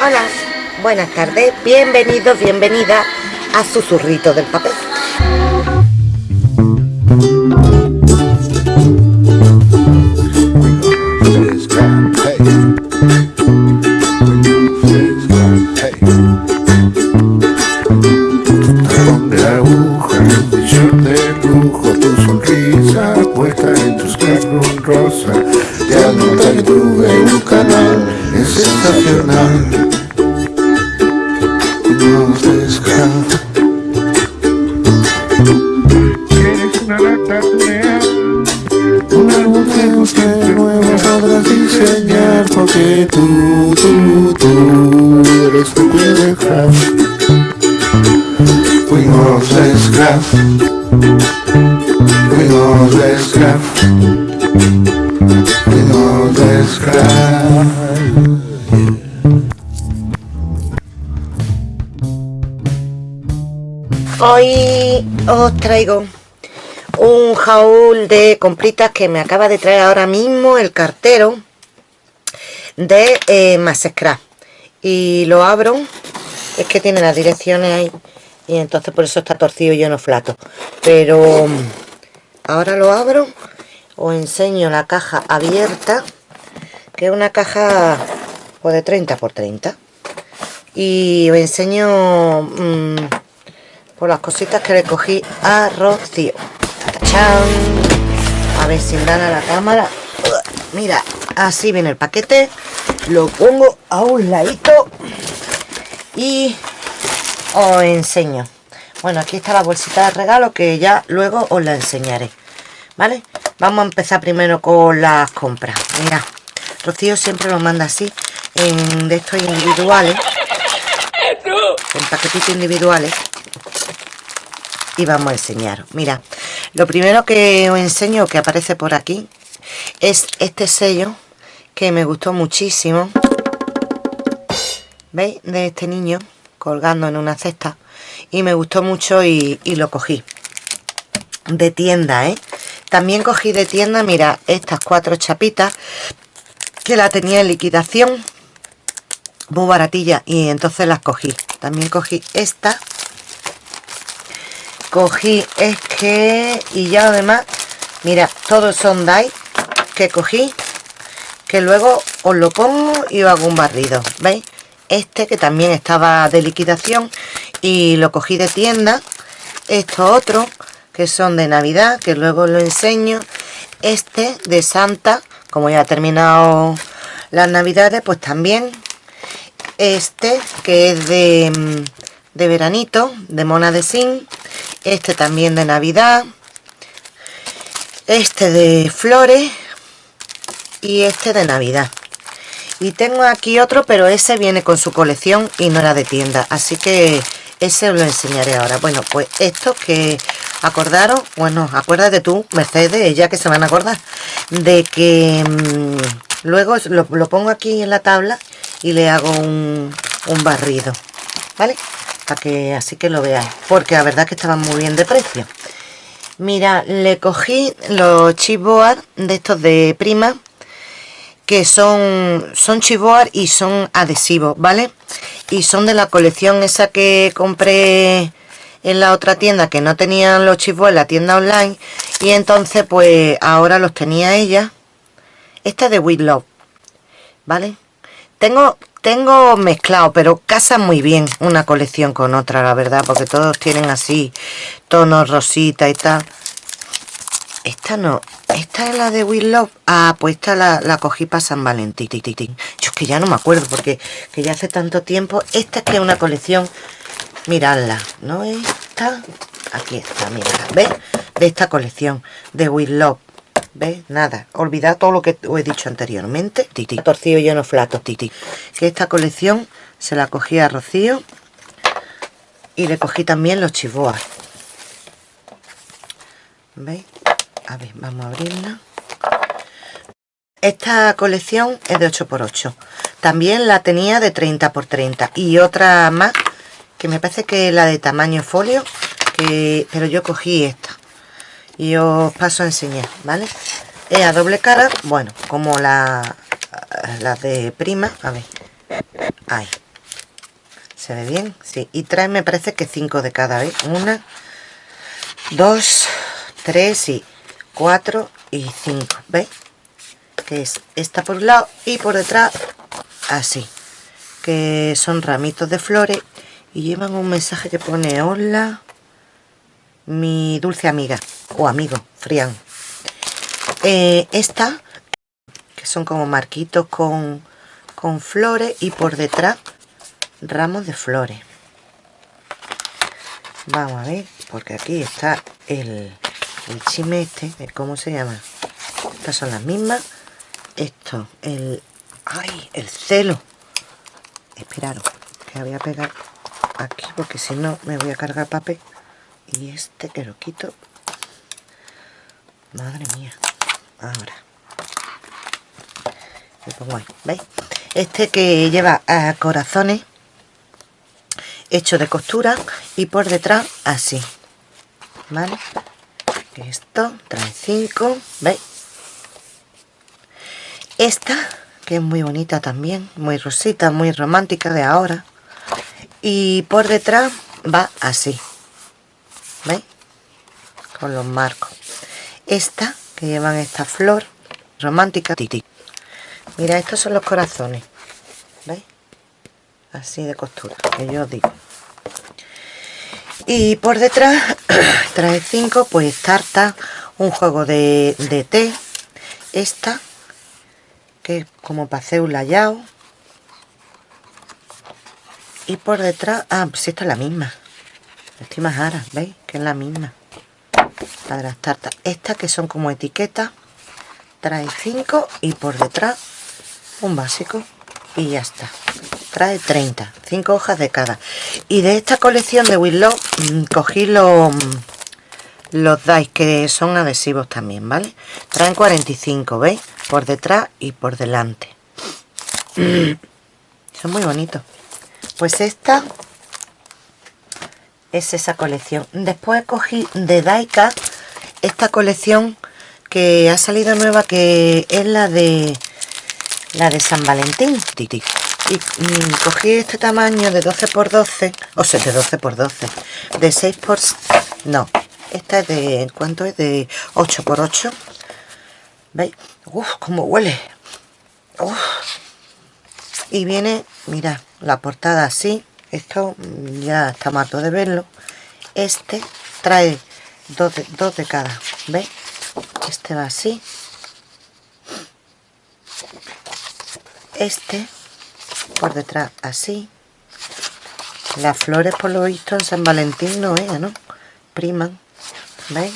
Hola, buenas tardes, bienvenidos, bienvenida a Susurrito del Papel. Hoy os traigo un jaúl de compritas que me acaba de traer ahora mismo el cartero de eh, y lo abro es que tiene las direcciones ahí y entonces por eso está torcido y yo no flato. Pero mm, ahora lo abro os enseño la caja abierta que es una caja pues, de 30 por 30 y os enseño mmm, por las cositas que le cogí a Rocío a ver si dan a la cámara. Mira así viene el paquete. Lo pongo a un ladito y os enseño. Bueno aquí está la bolsita de regalo que ya luego os la enseñaré. Vale vamos a empezar primero con las compras. Mira Rocío siempre lo manda así en de estos individuales. En paquetitos individuales y vamos a enseñar. Mira lo primero que os enseño que aparece por aquí es este sello que me gustó muchísimo. ¿veis? de este niño colgando en una cesta. Y me gustó mucho y, y lo cogí. De tienda ¿eh? también cogí de tienda mira estas cuatro chapitas que la tenía en liquidación. Muy baratilla y entonces las cogí. También cogí esta cogí es que y ya además mira todos son die que cogí que luego os lo pongo y os hago un barrido veis este que también estaba de liquidación y lo cogí de tienda estos otros que son de navidad que luego lo enseño. Este de santa como ya ha terminado las navidades pues también. Este que es de, mm, de veranito de mona de zinc este también de navidad este de flores y este de navidad. Y tengo aquí otro pero ese viene con su colección y no era de tienda así que ese os lo enseñaré ahora. Bueno pues esto que acordaros bueno acuérdate tú Mercedes ella que se van a acordar de que mmm, luego lo, lo, pongo aquí en la tabla y le hago un, un barrido vale para que así que lo veáis porque la verdad que estaban muy bien de precio. Mira le cogí los chipboard de estos de prima que son son chipboard y son adhesivos vale y son de la colección esa que compré en la otra tienda que no tenían los chipboard en la tienda online y entonces pues ahora los tenía ella. Esta es de With vale tengo tengo mezclado, pero casa muy bien una colección con otra, la verdad, porque todos tienen así tonos rosita y tal. Esta no, esta es la de Will Love. Ah, pues esta la, la cogí para San Valentín. Yo es que ya no me acuerdo, porque que ya hace tanto tiempo. Esta es que es una colección, miradla, ¿no? Esta, aquí está, miradla, ¿ves? De esta colección de Will ¿Ves? Nada. Olvidad todo lo que os he dicho anteriormente. Titi. Torcido lleno flato, titi. Que esta colección se la cogí a Rocío. Y le cogí también los chivoas. ¿Veis? A ver, vamos a abrirla. Esta colección es de 8x8. También la tenía de 30x30. Y otra más, que me parece que es la de tamaño folio. Que, pero yo cogí esta y os paso a enseñar, ¿vale? Es a doble cara, bueno, como la, de prima, a ver, ahí, ¿Se ve bien? Sí. Y trae, me parece que cinco de cada, vez. Una, dos, tres y cuatro y cinco. ¿Veis? Que es esta por un lado y por detrás así. Que son ramitos de flores y llevan un mensaje que pone hola mi dulce amiga o amigo, Frián. Eh, esta, que son como marquitos con, con flores y por detrás ramos de flores. Vamos a ver, porque aquí está el, el chime este, ¿cómo se llama? Estas son las mismas. Esto, el... ¡Ay! El celo. Esperaros, que voy a pegar aquí porque si no me voy a cargar papel y este que lo quito madre mía. Ahora. Lo pongo ahí ¿veis? este que lleva a corazones hecho de costura y por detrás así vale esto trae cinco veis esta que es muy bonita también muy rosita muy romántica de ahora y por detrás va así ¿veis? con los marcos esta que llevan esta flor romántica. Mira estos son los corazones ¿veis? así de costura que yo os digo. Y por detrás trae cinco pues tarta un juego de, de té. Esta que es como para hacer un layao. Y por detrás ah pues esta es la misma. Estoy más ara, ¿veis? que es la misma la las tartas estas que son como etiquetas trae 5 y por detrás un básico y ya está. Trae 30 5 hojas de cada. Y de esta colección de Willow mm, cogí los los dice que son adhesivos también vale traen 45 veis por detrás y por delante. Son muy bonitos. Pues esta es esa colección después cogí de Daika esta colección que ha salido nueva que es la de la de San Valentín y mm, cogí este tamaño de 12 x 12 o sea de 12 x 12 de 6 x no esta es de ¿cuánto es? de 8 x 8 ¿veis? uff como huele Uf. y viene mira la portada así esto ya está mato de verlo este trae dos de, dos de cada ¿veis? este va así este por detrás así las flores por lo visto en San Valentín no es, ¿no? priman ¿veis?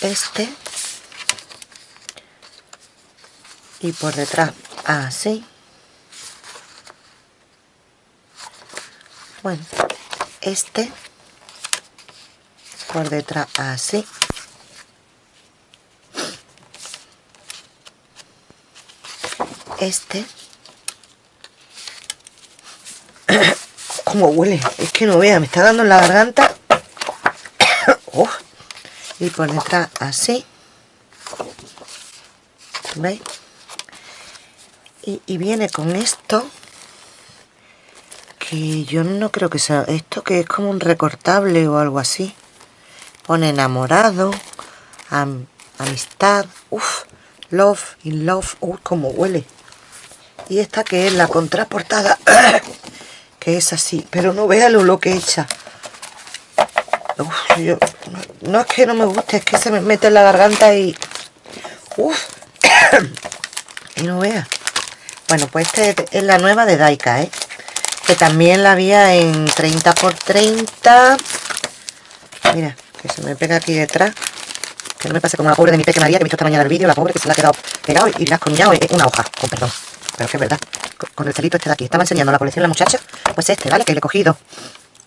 este y por detrás así bueno este por detrás así. Este. Como huele es que no vea me está dando la garganta. Y por detrás así. ¿veis? Y viene con esto que yo no creo que sea esto que es como un recortable o algo así. Pone enamorado amistad uff love in love uff como huele. Y esta que es la contraportada que es así pero no véalo lo que echa. Uf, yo, no, es que no me guste es que se me mete en la garganta y uff y no vea. Bueno pues esta es la nueva de Daika ¿eh? Que también la había en 30 por 30 mira que se me pega aquí detrás. Que no me pase como la pobre de mi peque María que he visto esta mañana el vídeo la pobre que se le ha quedado pegado y le ha esconillado una hoja. Con perdón. Pero es que es verdad. Con el celito este de aquí. Estaba enseñando la colección la muchacha. Pues este vale que le he cogido.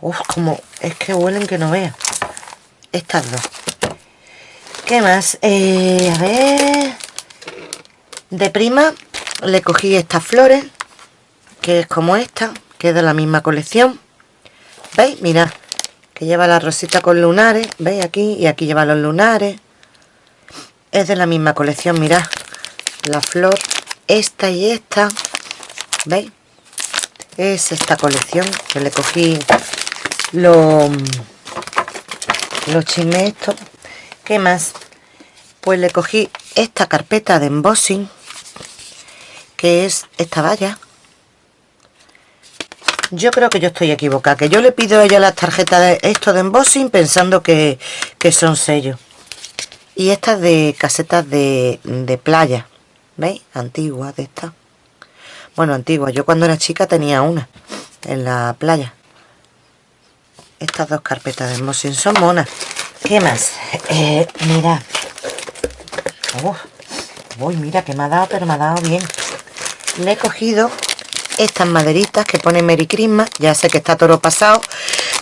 Uf, como es que huelen que no vea. Estas dos. ¿qué más? Eh, a ver. De prima le cogí estas flores que es como esta que es de la misma colección ¿veis? mirad que lleva la rosita con lunares ¿veis? aquí y aquí lleva los lunares es de la misma colección mirad la flor esta y esta ¿veis? es esta colección que le cogí los los chismes estos ¿qué más? pues le cogí esta carpeta de embossing que es esta valla yo creo que yo estoy equivocada que yo le pido a ella las tarjetas de esto de embossing pensando que, que son sellos. Y estas de casetas de, de playa ¿veis? antiguas de estas. Bueno, antiguas, yo cuando era chica tenía una en la playa. Estas dos carpetas de embossing son monas. ¿qué más? Eh, mira. Uy, mira que me ha dado, pero me ha dado bien. Le he cogido estas maderitas que pone Merry Christmas ya sé que está todo pasado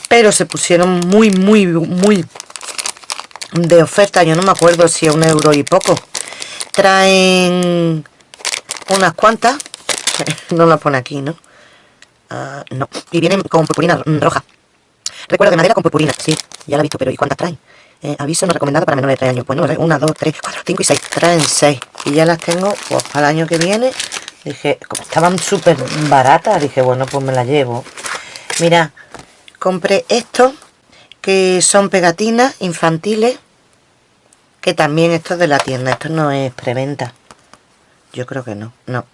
pero se pusieron muy muy muy de oferta yo no me acuerdo si a un euro y poco traen unas cuantas no la pone aquí ¿no? Ah, no y vienen con purpurina roja recuerdo de madera con purpurina sí ya la he visto pero ¿y cuántas traen? Eh, aviso no recomendado para menores de 3 años pues no, una, dos, tres, cuatro, cinco y seis traen seis y ya las tengo pues para el año que viene Dije, estaban súper baratas, dije, bueno, pues me las llevo. Mira, compré estos, que son pegatinas infantiles, que también esto es de la tienda, esto no es preventa. Yo creo que no, no.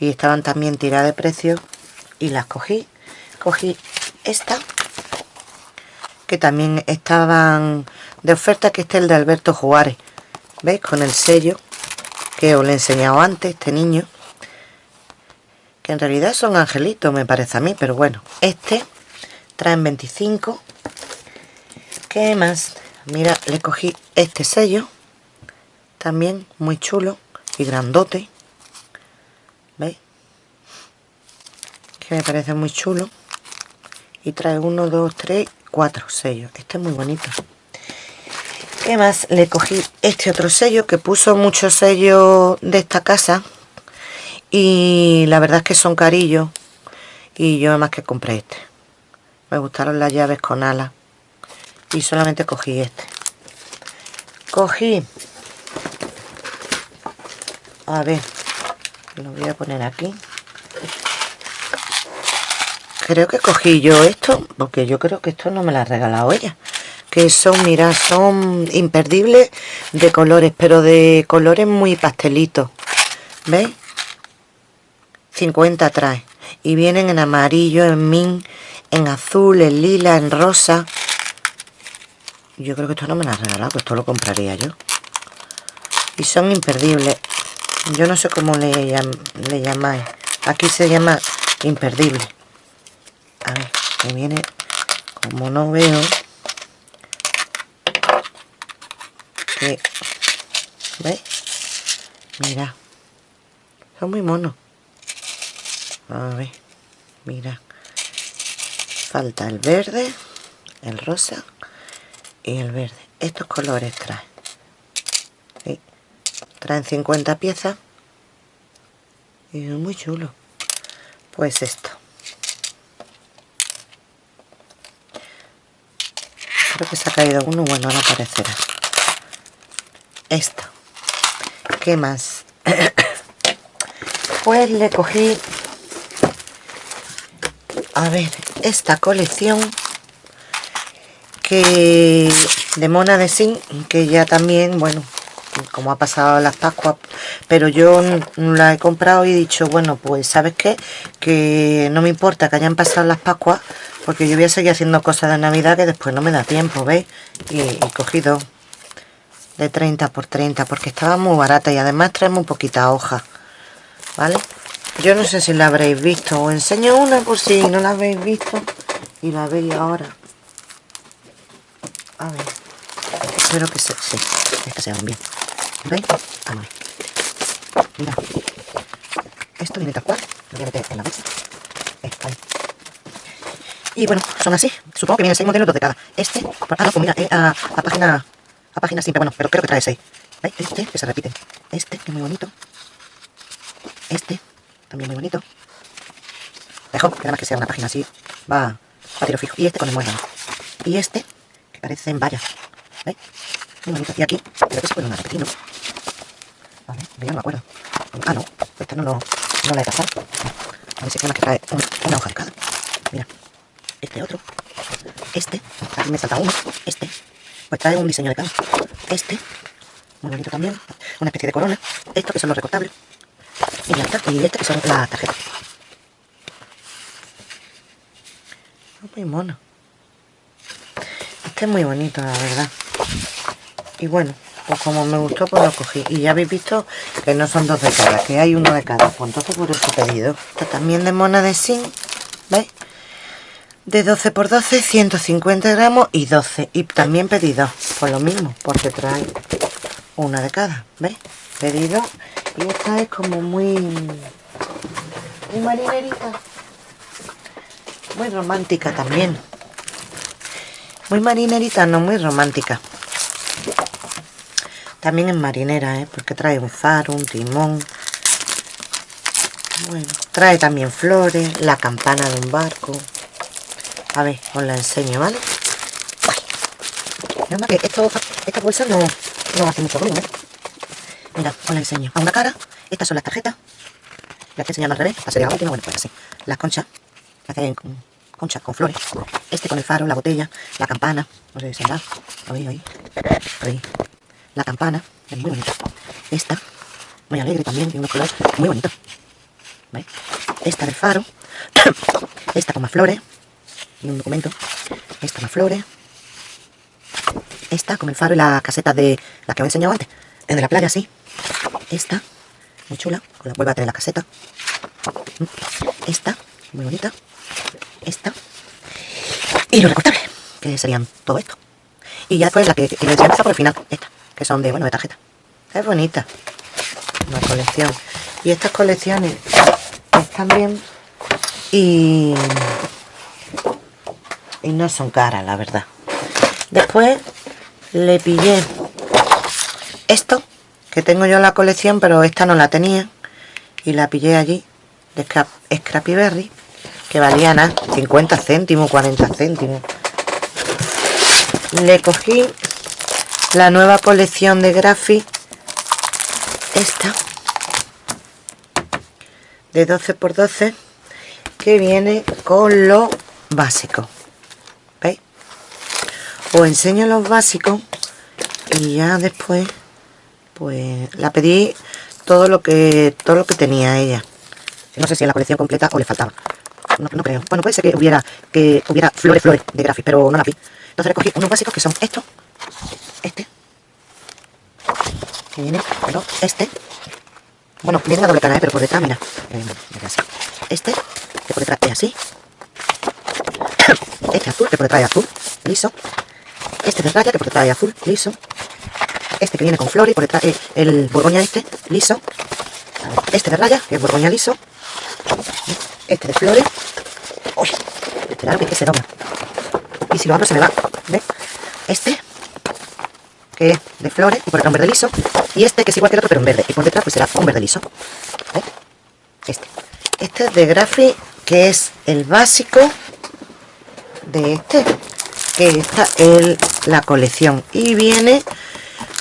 Y estaban también tiradas de precio y las cogí. Cogí esta, que también estaban de oferta, que este es el de Alberto Juárez. ¿Veis? Con el sello que os le he enseñado antes, este niño en realidad son angelitos me parece a mí pero bueno este traen 25 ¿qué más? mira le cogí este sello también muy chulo y grandote ¿veis? que me parece muy chulo y trae 1, 2, 3, 4 sellos este es muy bonito ¿qué más? le cogí este otro sello que puso muchos sellos de esta casa y la verdad es que son carillos. Y yo más que compré este. Me gustaron las llaves con alas y solamente cogí este. Cogí. A ver. Lo voy a poner aquí. Creo que cogí yo esto porque yo creo que esto no me lo ha regalado ella. Que son, mira, son imperdibles de colores pero de colores muy pastelitos. ¿veis? 50 trae y vienen en amarillo, en min, en azul, en lila, en rosa. Yo creo que esto no me lo ha regalado, pues esto lo compraría yo. Y son imperdibles. Yo no sé cómo le, le llamáis. Aquí se llama imperdible. A ver, que viene como no veo que ¿veis? mira son muy monos a ver mira. Falta el verde el rosa y el verde. Estos colores traen traen 50 piezas. Y es muy chulo. Pues esto. Creo que se ha caído uno bueno no aparecerá. Esto. ¿qué más? pues le cogí a ver esta colección que de mona de zinc que ya también bueno como ha pasado las pascuas pero yo la he comprado y he dicho bueno pues sabes qué que no me importa que hayan pasado las pascuas porque yo voy a seguir haciendo cosas de navidad que después no me da tiempo ¿veis? y cogido de 30 por 30 porque estaba muy barata y además traemos un poquita hoja ¿vale? Yo no sé si la habréis visto. Os enseño una por si no la habéis visto. Y la veis ahora. A ver. Espero que se... Sí, es se vean bien. ¿Veis? A ver. Mira. Esto viene tal cual. Lo voy a meter en la bolsa. Eh, ahí. Y bueno, son así. Supongo que vienen seis modelos, dos de cada. Este... Ah, no, pues mira, eh, a, a página... A página simple, bueno, pero creo que trae seis. ¿Veis? Este, que se repite. Este, que es muy bonito. Este, también muy bonito. Dejo, que nada más que sea una página así, va a tiro fijo. Y este con el muelle. Y este, que parece en vallas. ¿Veis? Muy bonito. Y aquí, creo que se puede repetir, ¿no? Vale, yo no me acuerdo. Ah, no, esta no, no, no la he pasado. A ver si que trae una, una hoja de cada. Mira, este otro, este, aquí me salta uno, este, pues trae un diseño de cada. Este, muy bonito también, una especie de corona. Estos que son los recortables. Y está, y este que son las tarjetas. Muy mono. Este es muy bonito, la verdad. Y bueno, pues como me gustó, pues lo cogí. Y ya habéis visto que no son dos de cada, que hay uno de cada. Pues entonces por eso pedido. Esto también de mona de zinc, ¿veis? De 12 por 12, 150 gramos y 12. Y también pedido, por lo mismo, porque trae una de cada, ¿veis? Pedido. Y esta es como muy... Muy marinerita. Muy romántica también. Muy marinerita, no muy romántica. También es marinera, ¿eh? porque trae un faro, un timón. Bueno, trae también flores, la campana de un barco. A ver, os la enseño, ¿vale? Nada más que esto, esta bolsa no, no hace mucho ruido, ¿eh? Mira, os la enseño. A una cara, estas son las tarjetas. Las que enseñan al revés, sería la bueno, pues así. Las conchas, que hacen con conchas con flores. Este con el faro, la botella, la campana. No sé si se Oí, oí. Oí la campana, es muy bonita. Esta, muy alegre también, tiene unos colores muy bonitos. ¿Veis? Esta del faro, esta con más flores, y un documento, esta más flores, esta con el faro y la caseta de la que os he enseñado antes, de la playa, sí. Esta, muy chula, con la vuelve a tener la caseta. Esta, muy bonita. Esta. Y los recortables, que serían todo esto. Y ya después la que, que les por el final, esta que son de, bueno, de tarjeta. Es bonita la colección. Y estas colecciones están bien y, y no son caras, la verdad. Después le pillé esto, que tengo yo en la colección, pero esta no la tenía. Y la pillé allí, de Scrappy Berry, que valía nada, 50 céntimos, 40 céntimos. Le cogí la nueva colección de Graphic esta de 12 por 12 que viene con lo básico ¿veis? os enseño los básicos y ya después pues la pedí todo lo que todo lo que tenía ella. No sé si en la colección completa o le faltaba. No, creo, bueno puede ser que hubiera que hubiera flores flores de Graphic pero no la vi. Entonces recogí unos básicos que son estos. Este. Que viene, pero este. Bueno, viene la doble cara, ¿eh? pero por detrás, mira, este, que por detrás es así. Este azul, que por detrás es azul, liso. Este de raya, que por detrás es azul, liso este que viene con flores, por detrás es el borgoña este, liso este de raya, que es borgoña liso este de flores uy, esperad que se dobla y si lo abro se me va, ¿ves? este que es de flores y por acá un verde liso. Y este que es igual que el otro pero en verde. Y por detrás pues será un verde liso. Este. Este es de Graphic, que es el básico de este. Que está en la colección. Y viene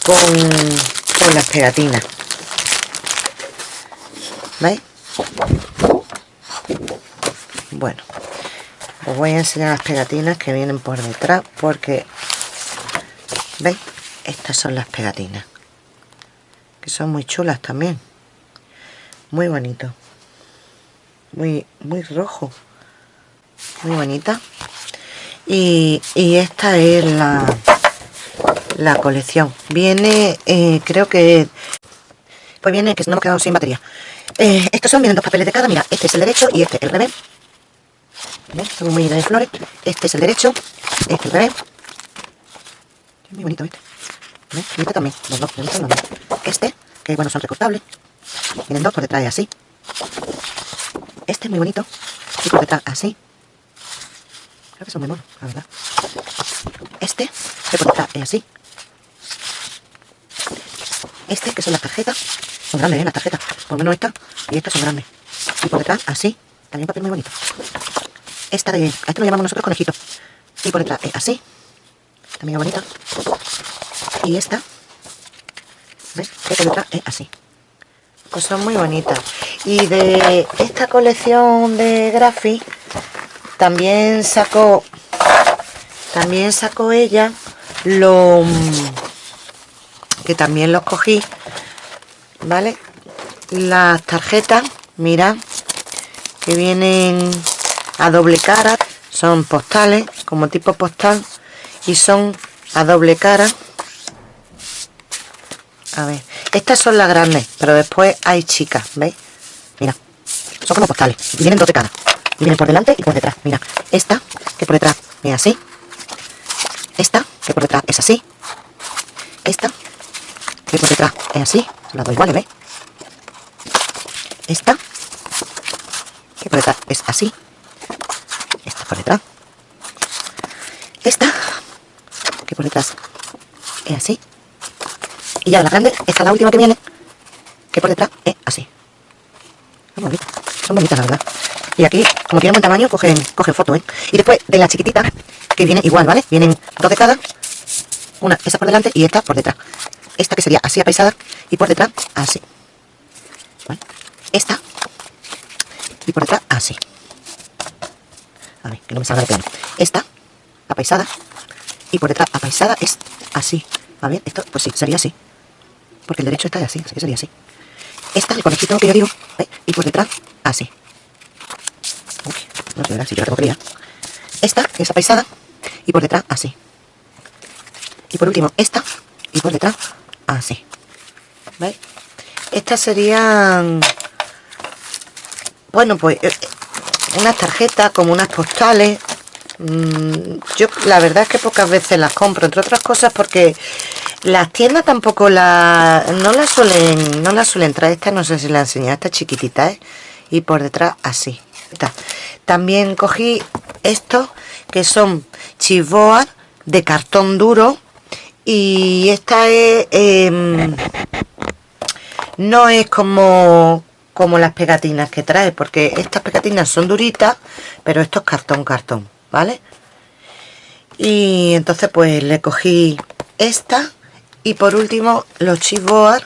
con, las pegatinas. ¿Veis? Bueno, os voy a enseñar las pegatinas que vienen por detrás porque, ¿veis? estas son las pegatinas que son muy chulas también muy bonito muy muy rojo muy bonita y, esta es la la colección viene eh, creo que pues viene que no hemos quedado sin batería eh, estos son vienen dos papeles de cada mira este es el derecho y este el revés son muy de flores este es el derecho este el revés muy bonito este este también, los dos, los dos, Este, que bueno, son recortables. Vienen dos por detrás así. Este muy bonito. Y por detrás así. Creo que son muy monos, la verdad. Este, que es así. Este, que son las tarjetas. Son grandes, ¿eh? Las tarjetas. Por lo menos esta y estas son grandes. Y por detrás, así. También papel muy bonito. Esta de... A este lo llamamos nosotros conejito. Y por detrás es así. También bonita. Y esta, ¿ves? Esta letra es así. Pues son muy bonitas. y de esta colección de Graphic también sacó también sacó ella lo que también los cogí vale las tarjetas mira que vienen a doble cara son postales como tipo postal y son a doble cara. A ver estas son las grandes pero después hay chicas veis mira son como postales vienen dos de cara vienen por delante y por detrás mira. Esta que por detrás es así. Esta que por detrás es así. Esta es así son las dos iguales ¿veis? esta que por detrás es así esta por detrás esta que por detrás es así y ya la grande esta la última que viene que por detrás es así son bonitas, son bonitas la verdad y aquí como tienen buen tamaño cogen, cogen foto ¿eh? y después de la chiquitita que viene igual vale vienen dos de cada una esa por delante y esta por detrás esta que sería así apaisada y por detrás así. ¿Vale? esta. Y por detrás así. A ver que no me salga de plano. Esta apaisada. Y por detrás apaisada es así. ¿va bien? esto pues sí, sería así. Porque el derecho está así, así que sería así. Esta, el conejito que yo digo ¿ve? y por detrás así. Uy, no sé, si yo la tengo que esta es apaisada y por detrás así. Y por último esta y por detrás así ¿veis? estas serían bueno pues eh, unas tarjetas como unas postales. Mm, yo la verdad es que pocas veces las compro entre otras cosas porque las tiendas tampoco la no las suelen no las suelen traer. Esta no sé si la enseñado esta chiquitita ¿eh? y por detrás así. También cogí estos que son chivoas de cartón duro y esta es em, no es como como las pegatinas que trae porque estas pegatinas son duritas pero esto es cartón cartón ¿vale? Y entonces pues le cogí esta y por último los chipboard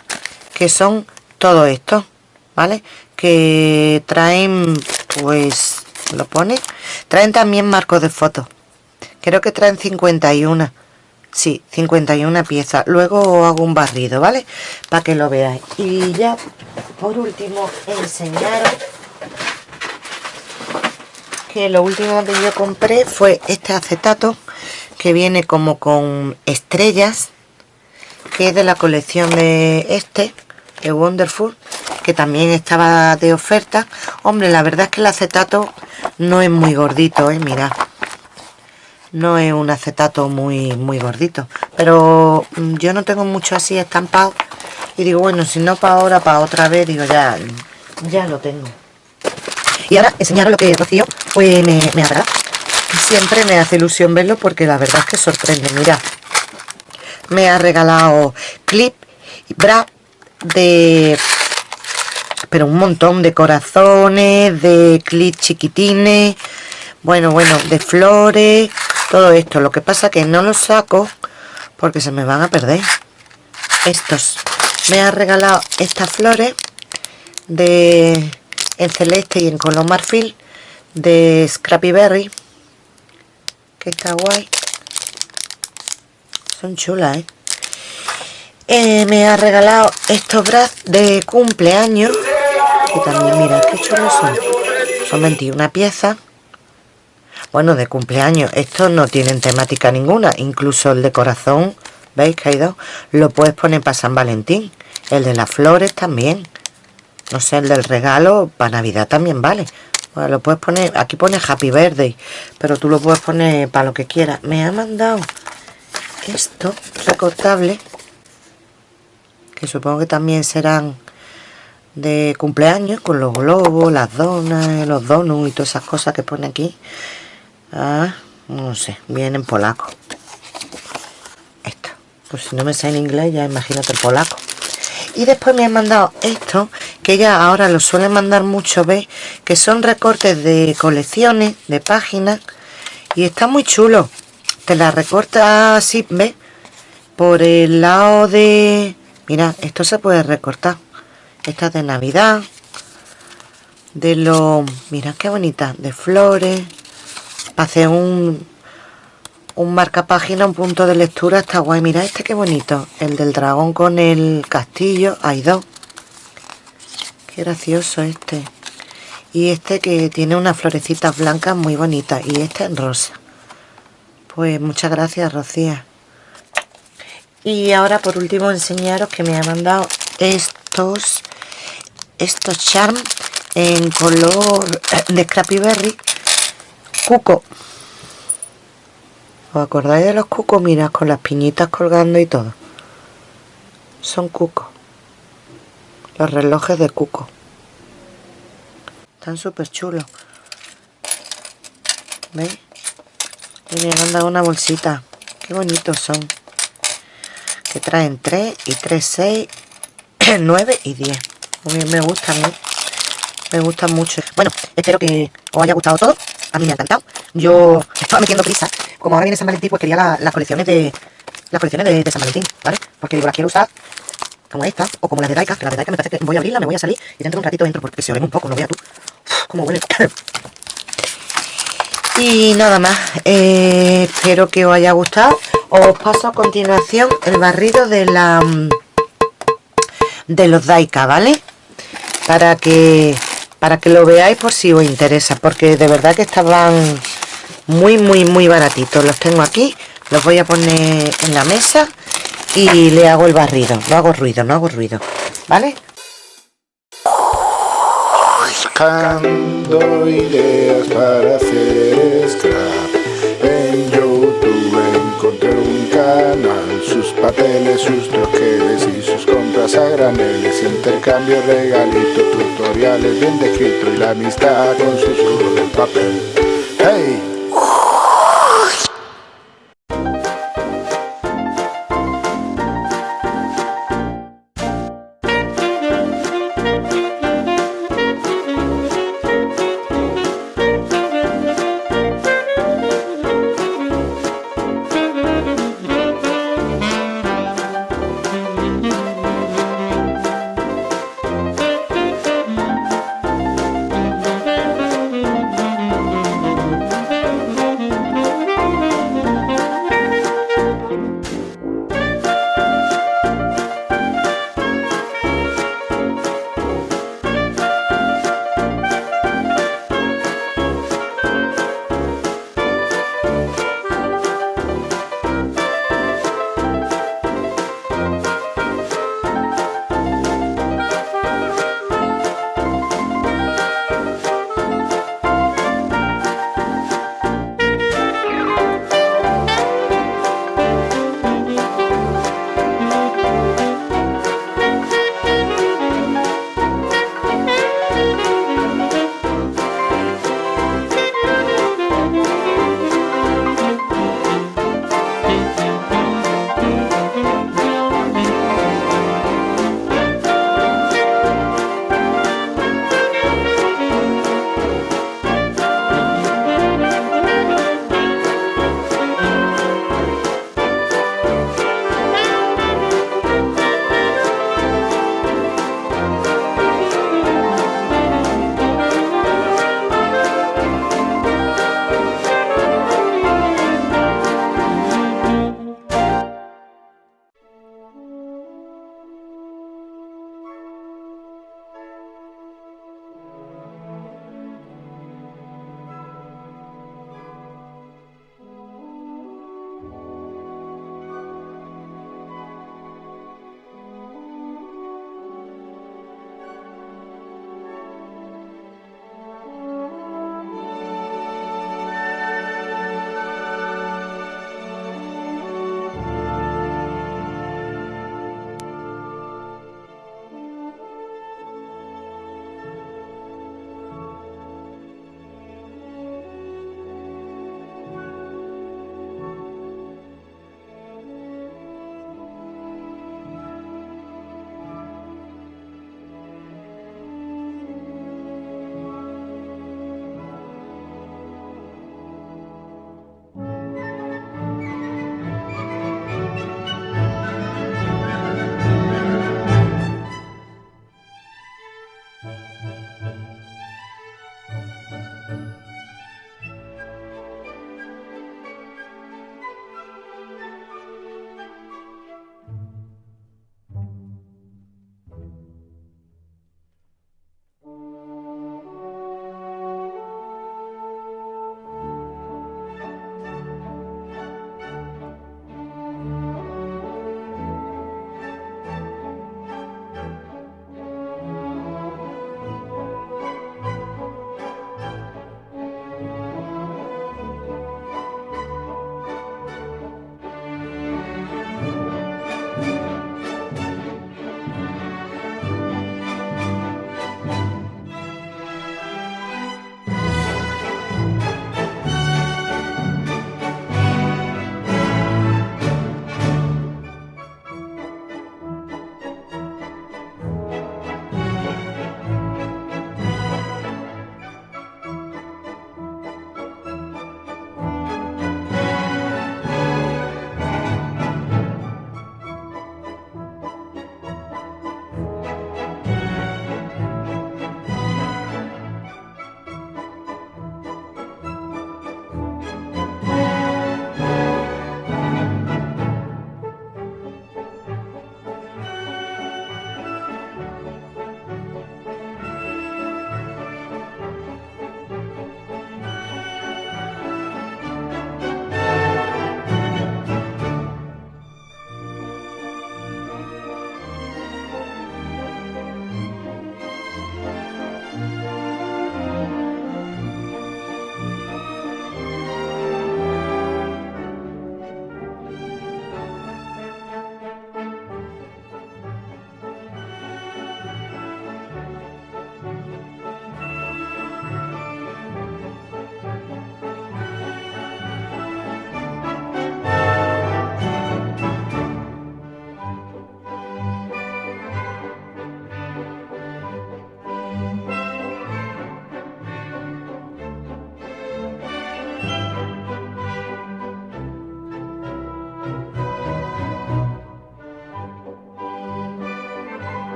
que son todo esto, ¿vale? Que traen pues lo pone traen también marcos de fotos creo que traen 51 sí, 51 piezas. Luego hago un barrido, ¿vale? para que lo veáis. Y ya por último enseñaros que lo último que yo compré fue este acetato que viene como con estrellas que es de la colección de este de Wonderful que también estaba de oferta. Hombre la verdad es que el acetato no es muy gordito eh mirad no es un acetato muy muy gordito pero mm, yo no tengo mucho así estampado y digo bueno si no para ahora para otra vez digo ya ya lo tengo y ahora enseñaros lo que Rocío pues me, me agrada. Siempre me hace ilusión verlo porque la verdad es que sorprende. Mira, me ha regalado clip bra de... Pero un montón de corazones, de clip chiquitines, bueno, bueno, de flores, todo esto. Lo que pasa que no los saco porque se me van a perder. Estos. Me ha regalado estas flores de en celeste y en color marfil de Scrappy Berry que está guay son chulas ¿eh? ¿eh? me ha regalado estos bras de cumpleaños que también mira qué chulos son son 21 piezas bueno de cumpleaños estos no tienen temática ninguna incluso el de corazón veis que hay dos lo puedes poner para San Valentín el de las flores también no sé, el del regalo para Navidad también vale. Bueno, lo puedes poner, aquí pone Happy Birthday, pero tú lo puedes poner para lo que quieras. Me ha mandado esto recortable, que supongo que también serán de cumpleaños, con los globos, las donas, los donuts y todas esas cosas que pone aquí. Ah, no sé, viene en polaco. Esto, pues si no me sé en inglés, ya imagínate el polaco y después me han mandado esto que ya ahora lo suelen mandar mucho ¿ves? que son recortes de colecciones de páginas y está muy chulo te la recorta así ¿ves? por el lado de mira esto se puede recortar esta es de navidad de los... Mira qué bonita, de flores. Hacer un, un marcapágina, un punto de lectura, está guay. Mira este qué bonito. El del dragón con el castillo. Hay dos. Qué gracioso este. Y este que tiene unas florecitas blancas muy bonitas. Y este en rosa. Pues muchas gracias, Rocía. Y ahora por último enseñaros que me ha mandado estos estos charm en color de Scrappy Berry cuco. ¿os acordáis de los cucos? mira con las piñitas colgando y todo. Son cucos. Los relojes de cuco. Están súper chulos. ¿veis? y me han dado una bolsita. Qué bonitos son. Que traen 3 y 3, 6 9 y 10 me, me gustan me gustan mucho. Bueno espero que os haya gustado todo a mí me ha encantado. Yo estaba metiendo prisa como ahora viene San Valentín pues quería las colecciones de las colecciones de, San Valentín ¿vale? porque digo las quiero usar como esta o como las de Daika que las de Daika me parece que voy a abrirla me voy a salir y dentro de un ratito entro porque se oren un poco no veas tú. Como huele. Y nada más eh, espero que os haya gustado. Os paso a continuación el barrido de la de los Daika vale para que para que lo veáis por si os interesa porque de verdad que estaban muy muy muy baratitos. Los tengo aquí los voy a poner en la mesa y le hago el barrido. No hago ruido no hago ruido vale buscando ideas para hacer canal sus papeles, sus troqueles y sus compras a graneles intercambio, regalito, tutoriales bien descrito y la amistad con susurro del papel. Hey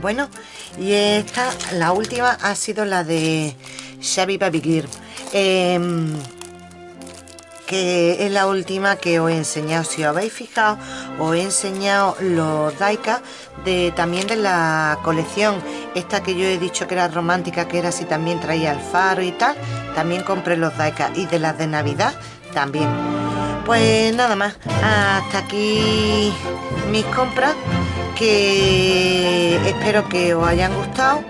Bueno, y esta, la última ha sido la de Xavi Baby. Em, que es la última que os he enseñado. Si os habéis fijado os he enseñado los Daika de también de la colección. Esta que yo he dicho que era romántica que era si también traía el faro y tal también compré los Daika. Y de las de navidad también. Pues nada más. Hasta aquí mis compras que espero que os hayan gustado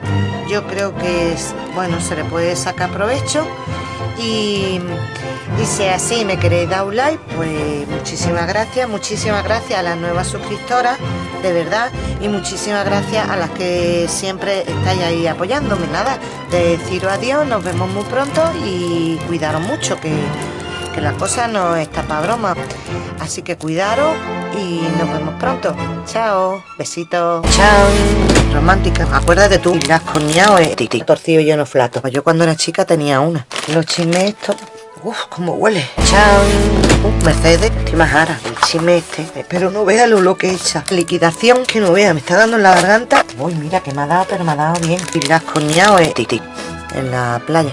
yo creo que bueno se le puede sacar provecho y, si así me queréis dar un like, pues muchísimas gracias, muchísimas gracias a las nuevas suscriptoras, de verdad, y muchísimas gracias a las que siempre estáis ahí apoyándome. Nada, deciros adiós, nos vemos muy pronto y cuidaros mucho, que, que la cosa no está para broma. Así que cuidaros y nos vemos pronto. Chao, besitos. Chao. Romántica. Acuérdate tú, las coñado es titi. Torcido lleno flato. Yo cuando era chica tenía una. Los chismes estos. Uf, cómo huele. Chao. Uh, Mercedes, estoy más ara. El chisme este. Pero no vea lo que echa. Liquidación que no vea. Me está dando en la garganta. Uy, mira que me ha dado, pero me ha dado bien. Y las coñado es titi. En la playa.